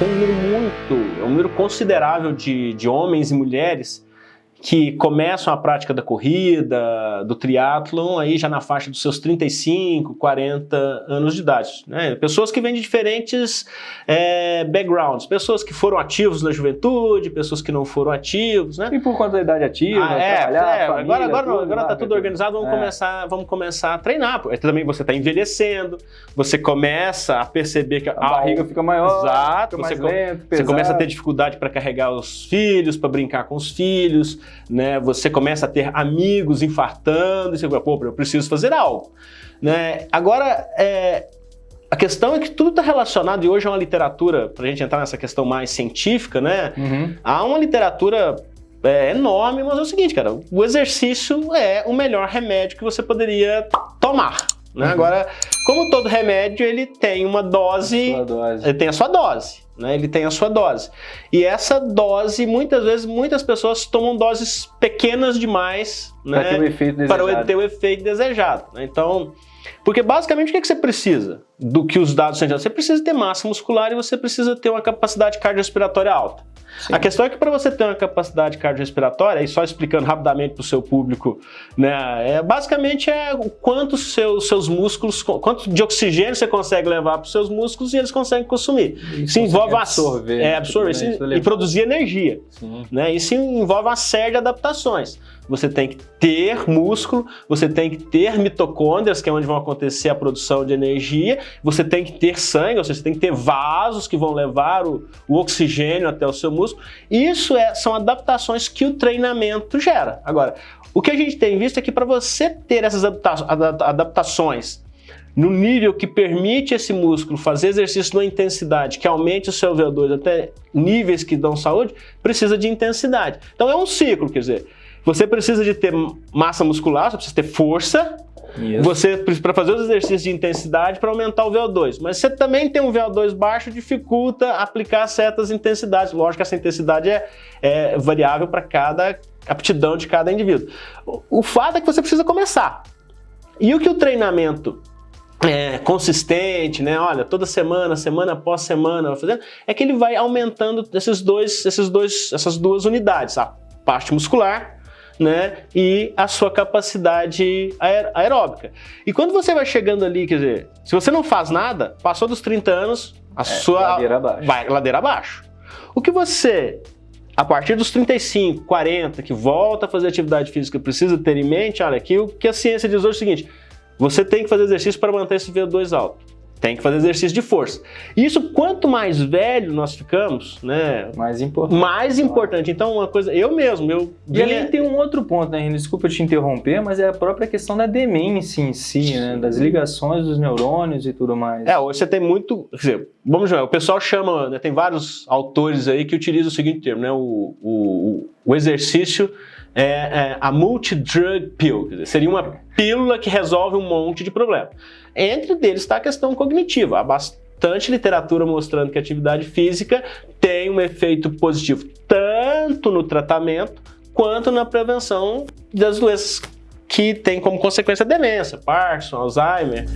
um número muito, um número considerável de, de homens e mulheres que começam a prática da corrida, do triatlon, aí já na faixa dos seus 35, 40 anos de idade. Né? Pessoas que vêm de diferentes é, backgrounds, pessoas que foram ativos na juventude, pessoas que não foram ativos. Né? E por conta da idade ativa, ah, é, trabalhar, é, família, agora agora, tudo, agora tá tudo organizado, vamos, É. começar, vamos começar a treinar. Também você está envelhecendo, você começa a perceber que A barriga fica maior, Exato, fica mais você lento, Você pesado. começa a ter dificuldade para carregar os filhos, para brincar com os filhos, né? Você começa a ter amigos infartando, e você fala, pô, eu preciso fazer algo, né? Agora, é, a questão é que tudo está relacionado, e hoje é uma literatura, para a gente entrar nessa questão mais científica, né? Uhum. Há uma literatura é, enorme, mas é o seguinte, cara, o exercício é o melhor remédio que você poderia tomar, né? Uhum. Agora, como todo remédio, ele tem uma dose dose. ele tem a sua dose, né? Ele tem a sua dose. E essa dose, muitas vezes, muitas pessoas tomam doses pequenas demais, Pra ter o né? efeito Para ter o efeito desejado. né? Então, porque basicamente o que, é que você precisa do que os dados são Você precisa ter massa muscular e você precisa ter uma capacidade cardiorrespiratória alta. Sim. A questão é que para você ter uma capacidade cardiorrespiratória, e só explicando rapidamente para o seu público, né, é, basicamente é o quanto seus, seus músculos, quanto de oxigênio você consegue levar para os seus músculos e eles conseguem consumir. Isso envolve absorver. é, absorver né? isso Isso e produzir energia. Sim. Né? Isso envolve uma série de adaptações. Você tem que ter músculo, você tem que ter mitocôndrias, que é onde vão acontecer a produção de energia, você tem que ter sangue, ou seja, você tem que ter vasos que vão levar o, o oxigênio até o seu músculo. Isso é- são adaptações que o treinamento gera. Agora, o que a gente tem visto é que para você ter essas adapta- ada- adaptações no nível que permite esse músculo fazer exercício numa intensidade que aumente o seu VO2 até níveis que dão saúde, precisa de intensidade. Então é um ciclo, quer dizer, você precisa de ter massa muscular, você precisa ter força, Isso. você para fazer os exercícios de intensidade para aumentar o VO2. Mas você também tem um VO2 baixo, dificulta aplicar certas intensidades. Lógico que essa intensidade é, é variável para cada aptidão de cada indivíduo. O, o fato é que você precisa começar. E o que o treinamento é, consistente, né? Olha, toda semana, semana após semana, fazendo, é que ele vai aumentando esses dois, esses dois, essas duas unidades, a parte muscular né, e a sua capacidade aer- aeróbica. E quando você vai chegando ali, quer dizer, se você não faz nada, passou dos 30 anos, a sua É, ladeira abaixo. vai ladeira abaixo. O que você a partir dos 35, 40, que volta a fazer atividade física, precisa ter em mente, olha, que o que a ciência diz hoje é o seguinte, você tem que fazer exercício para manter esse VO2 alto. Tem que fazer exercício de força. Isso, quanto mais velho nós ficamos, né, Mais importante. mais importante. Então, uma coisa, eu mesmo, eu E além tem um outro ponto, né, Renan? Desculpa te interromper, mas é a própria questão da demência em si, né? Das ligações dos neurônios e tudo mais. É, hoje você tem muito. Quer dizer, vamos ver, o pessoal chama, né, tem vários autores aí que utilizam o seguinte termo, né? O, o, o exercício é, é a multi-drug pill, quer dizer, seria uma pílula que resolve um monte de problema. Entre deles está a questão cognitiva. Há bastante literatura mostrando que a atividade física tem um efeito positivo tanto no tratamento quanto na prevenção das doenças que têm como consequência demência, Parkinson, Alzheimer,